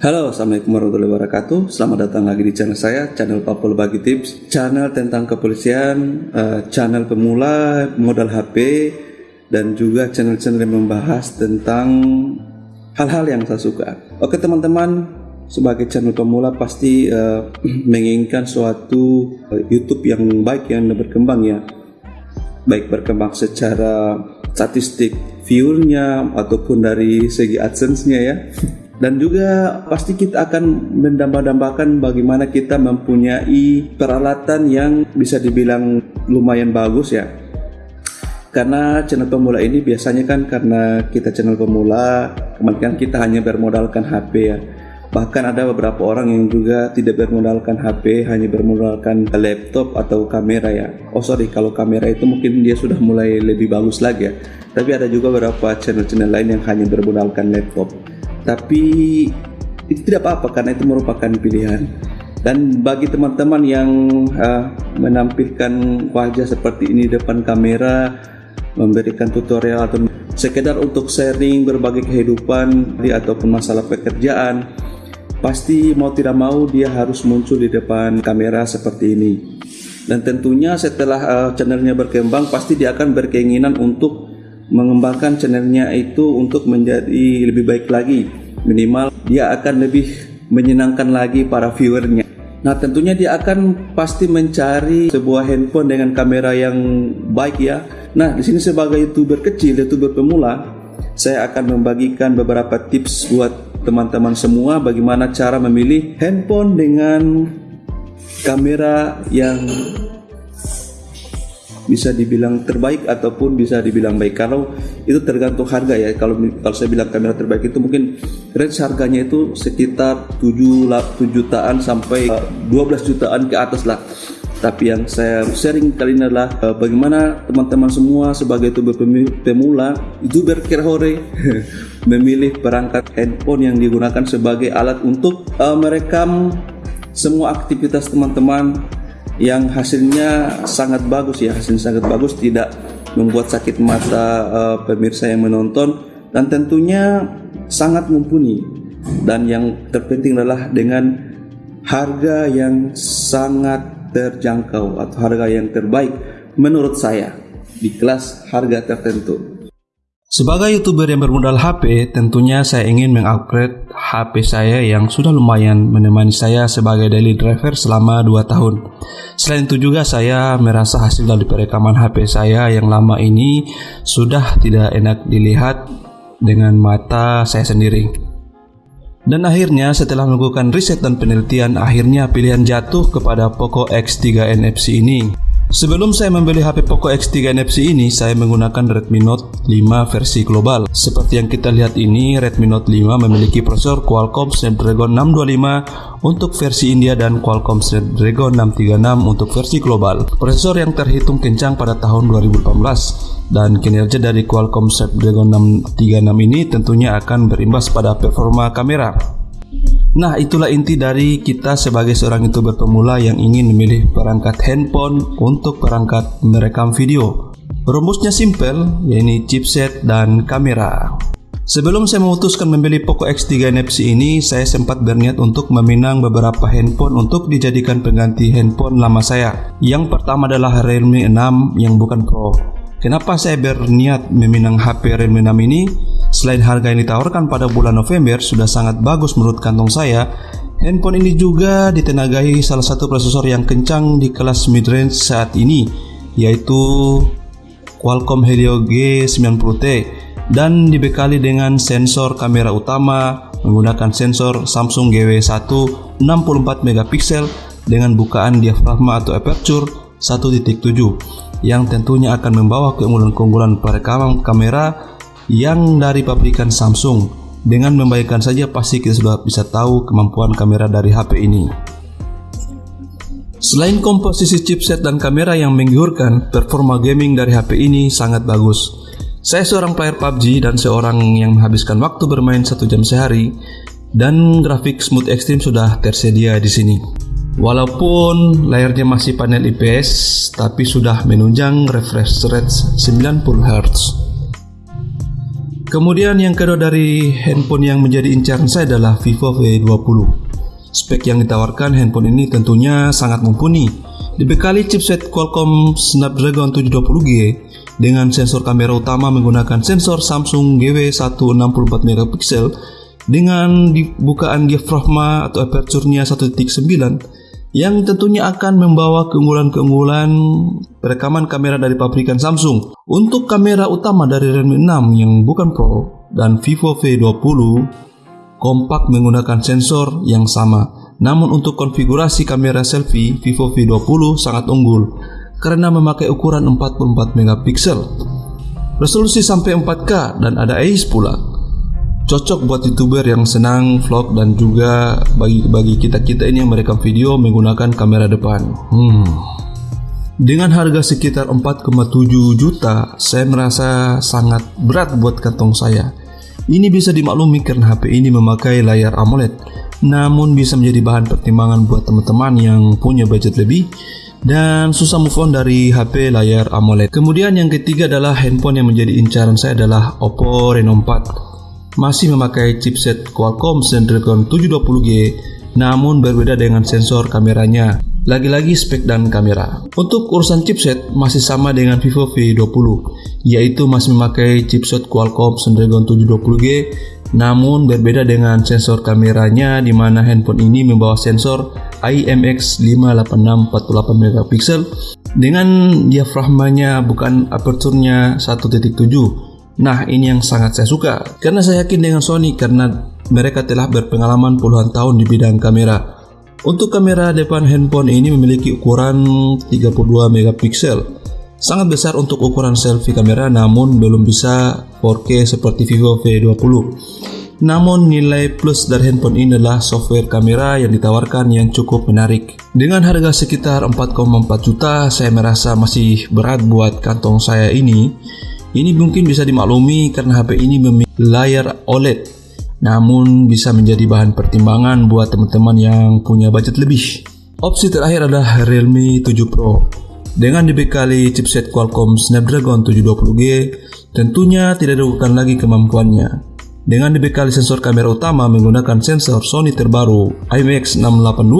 Halo, Assalamualaikum warahmatullahi wabarakatuh. Selamat datang lagi di channel saya, channel Papua Bagi Tips, channel tentang kepolisian, uh, channel pemula, modal HP, dan juga channel-channel yang membahas tentang hal-hal yang saya suka. Oke teman-teman, sebagai channel pemula pasti uh, menginginkan suatu uh, YouTube yang baik yang berkembang ya, baik berkembang secara statistik viewernya ataupun dari segi adsense-nya ya. Dan juga pasti kita akan mendamba-dambakan bagaimana kita mempunyai peralatan yang bisa dibilang lumayan bagus ya. Karena channel pemula ini biasanya kan karena kita channel pemula kemudian kita hanya bermodalkan HP ya. Bahkan ada beberapa orang yang juga tidak bermodalkan HP hanya bermodalkan laptop atau kamera ya. Oh sorry kalau kamera itu mungkin dia sudah mulai lebih bagus lagi ya. Tapi ada juga beberapa channel-channel lain yang hanya bermodalkan laptop tapi itu tidak apa-apa karena itu merupakan pilihan. Dan bagi teman-teman yang uh, menampilkan wajah seperti ini depan kamera memberikan tutorial atau sekedar untuk sharing berbagai kehidupan ataupun masalah pekerjaan pasti mau tidak mau dia harus muncul di depan kamera seperti ini. Dan tentunya setelah uh, channelnya berkembang pasti dia akan berkeinginan untuk mengembangkan channelnya itu untuk menjadi lebih baik lagi. Minimal dia akan lebih menyenangkan lagi para viewernya. Nah tentunya dia akan pasti mencari sebuah handphone dengan kamera yang baik ya. Nah di sini sebagai youtuber kecil youtuber pemula saya akan membagikan beberapa tips buat teman-teman semua bagaimana cara memilih handphone dengan kamera yang bisa dibilang terbaik ataupun bisa dibilang baik. Kalau itu tergantung harga ya. Kalau kalau saya bilang kamera terbaik itu mungkin range harganya itu sekitar 7, 7 jutaan sampai 12 eh, jutaan ke atas lah. Tapi yang saya sharing kali ini adalah uh, bagaimana teman-teman semua sebagai youtuber pemula youtuber kerhore memilih perangkat handphone yang digunakan sebagai alat untuk uh, merekam semua aktivitas teman-teman yang hasilnya sangat bagus ya hasilnya sangat bagus tidak membuat sakit mata uh, pemirsa yang menonton dan tentunya sangat mumpuni. Dan yang terpenting adalah dengan harga yang sangat terjangkau atau harga yang terbaik menurut saya di kelas harga tertentu sebagai youtuber yang bermodal HP, tentunya saya ingin mengupgrade HP saya yang sudah lumayan menemani saya sebagai daily driver selama 2 tahun. Selain itu juga saya merasa hasil dari perekaman HP saya yang lama ini sudah tidak enak dilihat dengan mata saya sendiri. Dan akhirnya setelah melakukan riset dan penelitian, akhirnya pilihan jatuh kepada Poco X3 NFC ini. Sebelum saya membeli HP Poco X3 NFC ini, saya menggunakan Redmi Note 5 versi global. Seperti yang kita lihat ini, Redmi Note 5 memiliki prosesor Qualcomm Snapdragon 625 untuk versi India dan Qualcomm Snapdragon 636 untuk versi global. Prosesor yang terhitung kencang pada tahun 2018 dan kinerja dari Qualcomm Snapdragon 636 ini tentunya akan berimbas pada performa kamera. Nah, itulah inti dari kita sebagai seorang youtuber pemula yang ingin memilih perangkat handphone untuk perangkat merekam video. Rumusnya simple, yaitu chipset dan kamera. Sebelum saya memutuskan membeli Poco X3 NFC ini, saya sempat berniat untuk meminang beberapa handphone untuk dijadikan pengganti handphone lama saya. Yang pertama adalah Realme 6 yang bukan Pro. Kenapa saya berniat meminang HP Realme 6 ini? Selain harga yang ditawarkan pada bulan November sudah sangat bagus menurut kantong saya, handphone ini juga ditenagai salah satu prosesor yang kencang di kelas midrange saat ini, yaitu Qualcomm Helio G90T dan dibekali dengan sensor kamera utama menggunakan sensor Samsung GW1 64 megapiksel dengan bukaan diafragma atau aperture 1.7 yang tentunya akan membawa keunggulan-keunggulan perekaman kamera yang dari pabrikan Samsung. Dengan membayangkan saja pasti kita sudah bisa tahu kemampuan kamera dari HP ini. Selain komposisi chipset dan kamera yang menggiurkan, performa gaming dari HP ini sangat bagus. Saya seorang player PUBG dan seorang yang menghabiskan waktu bermain satu jam sehari, dan grafik smooth extreme sudah tersedia di sini. Walaupun layarnya masih panel IPS, tapi sudah menunjang refresh rate 90 Hz. Kemudian yang kedua dari handphone yang menjadi incaran saya adalah Vivo V20. Spek yang ditawarkan handphone ini tentunya sangat mumpuni. Dibekali chipset Qualcomm Snapdragon 720G dengan sensor kamera utama menggunakan sensor Samsung GW164 megapiksel dengan bukaan diafragma atau aperture-nya 1.9 yang tentunya akan membawa keunggulan-keunggulan perekaman kamera dari pabrikan Samsung. Untuk kamera utama dari Redmi 6 yang bukan Pro dan Vivo V20 kompak menggunakan sensor yang sama. Namun untuk konfigurasi kamera selfie Vivo V20 sangat unggul karena memakai ukuran 44 megapiksel. Resolusi sampai 4K dan ada AIS pula cocok buat youtuber yang senang vlog dan juga bagi bagi kita kita ini yang merekam video menggunakan kamera depan. Hmm. Dengan harga sekitar 4,7 juta, saya merasa sangat berat buat kantong saya. Ini bisa dimaklumi karena HP ini memakai layar AMOLED, namun bisa menjadi bahan pertimbangan buat teman-teman yang punya budget lebih dan susah move on dari HP layar AMOLED. Kemudian yang ketiga adalah handphone yang menjadi incaran saya adalah Oppo Reno 4 masih memakai chipset Qualcomm Snapdragon 720G namun berbeda dengan sensor kameranya. Lagi-lagi spek dan kamera. Untuk urusan chipset masih sama dengan Vivo V20, yaitu masih memakai chipset Qualcomm Snapdragon 720G namun berbeda dengan sensor kameranya di mana handphone ini membawa sensor IMX586 48 megapiksel dengan diafragmanya bukan aperturnya 1.7 Nah, ini yang sangat saya suka karena saya yakin dengan Sony karena mereka telah berpengalaman puluhan tahun di bidang kamera. Untuk kamera depan handphone ini memiliki ukuran 32 megapiksel. Sangat besar untuk ukuran selfie kamera namun belum bisa 4K seperti Vivo V20. Namun nilai plus dari handphone ini adalah software kamera yang ditawarkan yang cukup menarik. Dengan harga sekitar 4,4 juta, saya merasa masih berat buat kantong saya ini ini mungkin bisa dimaklumi karena HP ini memiliki layar OLED, namun bisa menjadi bahan pertimbangan buat teman-teman yang punya budget lebih. Opsi terakhir adalah Realme 7 Pro. Dengan dibekali chipset Qualcomm Snapdragon 720G, tentunya tidak diragukan lagi kemampuannya. Dengan dibekali sensor kamera utama menggunakan sensor Sony terbaru IMX682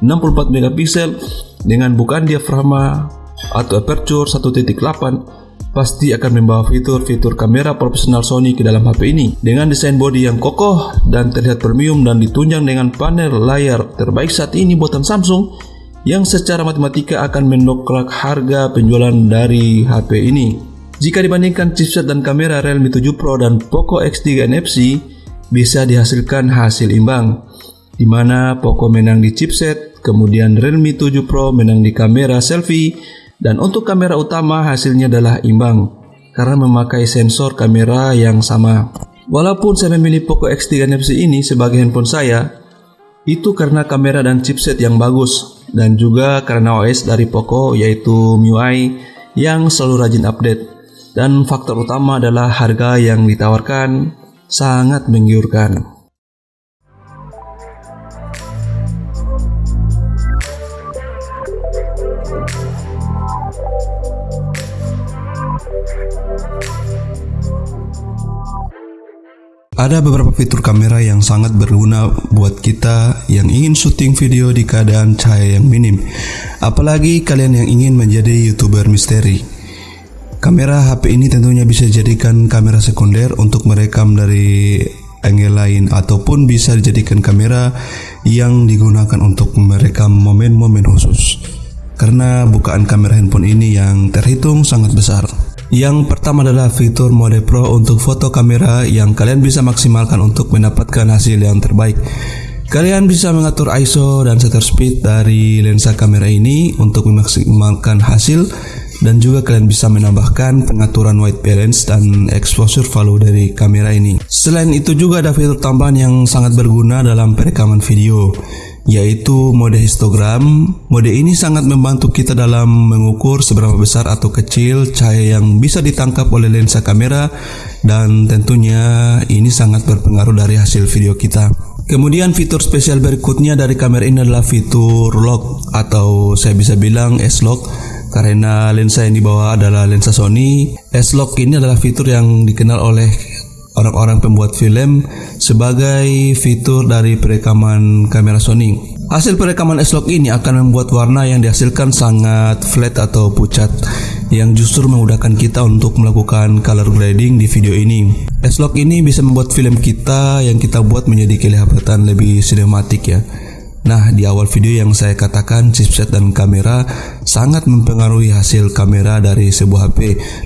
64 megapiksel dengan bukaan diafragma atau aperture 1.8 pasti akan membawa fitur-fitur kamera profesional Sony ke dalam HP ini dengan desain bodi yang kokoh dan terlihat premium dan ditunjang dengan panel layar terbaik saat ini buatan Samsung yang secara matematika akan mendongkrak harga penjualan dari HP ini. Jika dibandingkan chipset dan kamera Realme 7 Pro dan Poco X3 NFC bisa dihasilkan hasil imbang di mana Poco menang di chipset, kemudian Realme 7 Pro menang di kamera selfie dan untuk kamera utama hasilnya adalah imbang karena memakai sensor kamera yang sama. Walaupun saya memilih Poco X3 NFC ini sebagai handphone saya, itu karena kamera dan chipset yang bagus dan juga karena OS dari Poco yaitu MIUI yang selalu rajin update. Dan faktor utama adalah harga yang ditawarkan sangat menggiurkan. Ada beberapa fitur kamera yang sangat berguna buat kita yang ingin syuting video di keadaan cahaya yang minim. Apalagi kalian yang ingin menjadi YouTuber misteri. Kamera HP ini tentunya bisa dijadikan kamera sekunder untuk merekam dari angle lain ataupun bisa dijadikan kamera yang digunakan untuk merekam momen-momen khusus. Karena bukaan kamera handphone ini yang terhitung sangat besar. Yang pertama adalah fitur mode pro untuk foto kamera yang kalian bisa maksimalkan untuk mendapatkan hasil yang terbaik. Kalian bisa mengatur ISO dan shutter speed dari lensa kamera ini untuk memaksimalkan hasil dan juga kalian bisa menambahkan pengaturan white balance dan exposure value dari kamera ini. Selain itu juga ada fitur tambahan yang sangat berguna dalam perekaman video yaitu mode histogram. Mode ini sangat membantu kita dalam mengukur seberapa besar atau kecil cahaya yang bisa ditangkap oleh lensa kamera dan tentunya ini sangat berpengaruh dari hasil video kita. Kemudian fitur spesial berikutnya dari kamera ini adalah fitur lock atau saya bisa bilang S-lock karena lensa yang dibawa adalah lensa Sony. S-lock ini adalah fitur yang dikenal oleh orang-orang pembuat film sebagai fitur dari perekaman kamera Sony. Hasil perekaman S-Log ini akan membuat warna yang dihasilkan sangat flat atau pucat yang justru memudahkan kita untuk melakukan color grading di video ini. S-Log ini bisa membuat film kita yang kita buat menjadi kelihatan lebih sinematik ya. Nah, di awal video yang saya katakan chipset dan kamera sangat mempengaruhi hasil kamera dari sebuah HP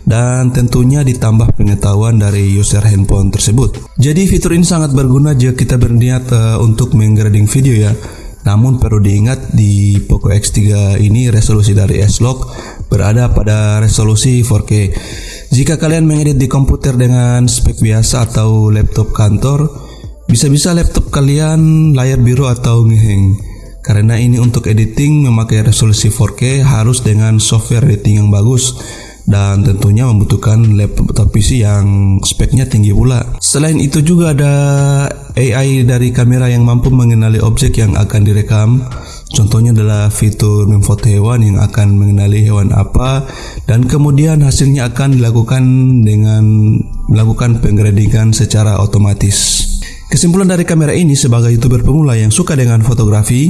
dan tentunya ditambah pengetahuan dari user handphone tersebut. Jadi fitur ini sangat berguna jika kita berniat uh, untuk menggrading video ya. Namun perlu diingat di Poco X3 ini resolusi dari S-Log berada pada resolusi 4K. Jika kalian mengedit di komputer dengan spek biasa atau laptop kantor, bisa-bisa laptop kalian layar biru atau ngeheng. Karena ini untuk editing memakai resolusi 4K harus dengan software editing yang bagus dan tentunya membutuhkan laptop PC yang speknya tinggi pula. Selain itu juga ada AI dari kamera yang mampu mengenali objek yang akan direkam. Contohnya adalah fitur memfoto hewan yang akan mengenali hewan apa dan kemudian hasilnya akan dilakukan dengan melakukan penggradingan secara otomatis. Kesimpulan dari kamera ini sebagai youtuber pemula yang suka dengan fotografi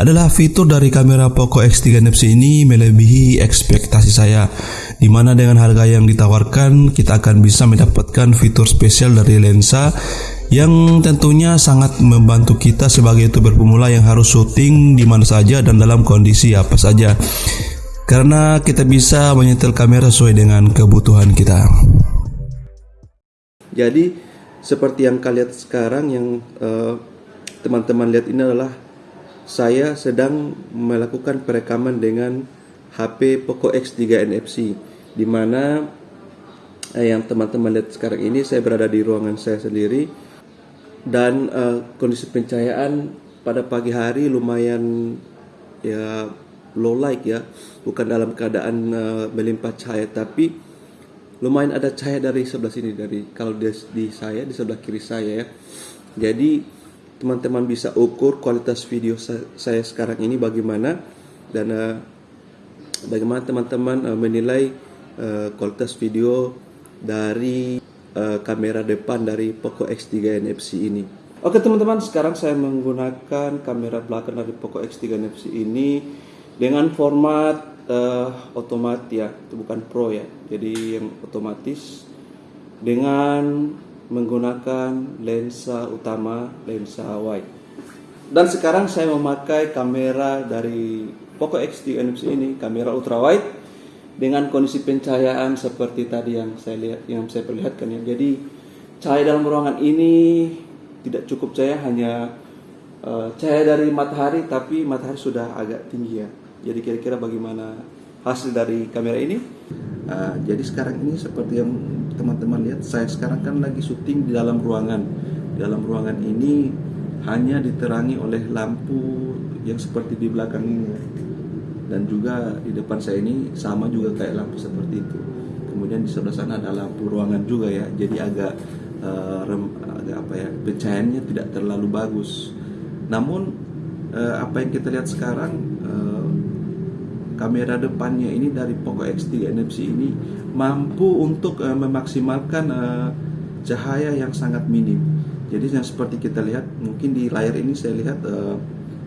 adalah fitur dari kamera Poco X3 NFC ini melebihi ekspektasi saya di mana dengan harga yang ditawarkan kita akan bisa mendapatkan fitur spesial dari lensa yang tentunya sangat membantu kita sebagai youtuber pemula yang harus syuting di mana saja dan dalam kondisi apa saja karena kita bisa menyetel kamera sesuai dengan kebutuhan kita. Jadi seperti yang kalian lihat sekarang yang eh, teman-teman uh, lihat ini adalah saya sedang melakukan perekaman dengan HP Poco X3 NFC di mana uh, yang teman-teman lihat sekarang ini saya berada di ruangan saya sendiri. Dan uh, kondisi pencahayaan pada pagi hari lumayan ya low light ya. Bukan dalam keadaan uh, melimpah cahaya tapi lumayan ada cahaya dari sebelah sini dari kalau di, di saya di sebelah kiri saya ya. Jadi teman-teman bisa ukur kualitas video saya, sekarang ini bagaimana dan uh, bagaimana teman-teman uh, menilai uh, kualitas video dari uh, kamera depan dari Poco X3 NFC ini. Oke teman-teman sekarang saya menggunakan kamera belakang dari Poco X3 NFC ini dengan format uh, otomat ya itu bukan pro ya. Jadi yang otomatis dengan menggunakan lensa utama lensa wide. Dan sekarang saya memakai kamera dari Poco X3 NFC ini kamera ultra wide dengan kondisi pencahayaan seperti tadi yang saya lihat yang saya perlihatkan ya. Jadi cahaya dalam ruangan ini tidak cukup cahaya hanya uh, cahaya dari matahari tapi matahari sudah agak tinggi ya jadi kira-kira bagaimana hasil dari kamera ini? Uh, jadi sekarang ini seperti yang teman-teman lihat, saya sekarang kan lagi syuting di dalam ruangan. Di dalam ruangan ini hanya diterangi oleh lampu yang seperti di belakang ini. Dan juga di depan saya ini sama juga kayak lampu seperti itu. Kemudian di sebelah sana ada lampu ruangan juga ya. Jadi agak uh, rem, agak apa ya, pencahayaannya tidak terlalu bagus. Namun uh, apa yang kita lihat sekarang uh, kamera depannya ini dari Poco X3 NFC ini mampu untuk uh, memaksimalkan uh, cahaya yang sangat minim. Jadi yang seperti kita lihat mungkin di layar ini saya lihat uh,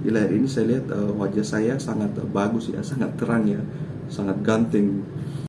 di layar ini saya lihat uh, wajah saya sangat uh, bagus ya, sangat terang ya, sangat ganteng.